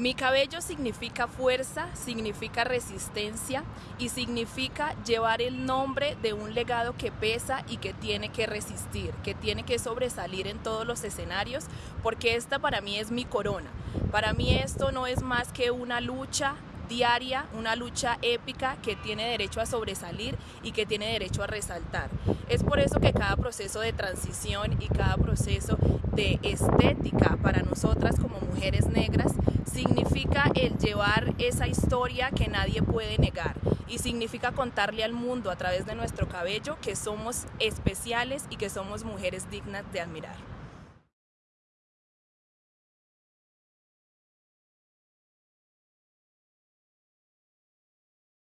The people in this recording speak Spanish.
Mi cabello significa fuerza, significa resistencia y significa llevar el nombre de un legado que pesa y que tiene que resistir, que tiene que sobresalir en todos los escenarios, porque esta para mí es mi corona. Para mí esto no es más que una lucha diaria, una lucha épica que tiene derecho a sobresalir y que tiene derecho a resaltar. Es por eso que cada proceso de transición y cada proceso de estética para nosotras como mujeres negras significa el llevar esa historia que nadie puede negar y significa contarle al mundo a través de nuestro cabello que somos especiales y que somos mujeres dignas de admirar.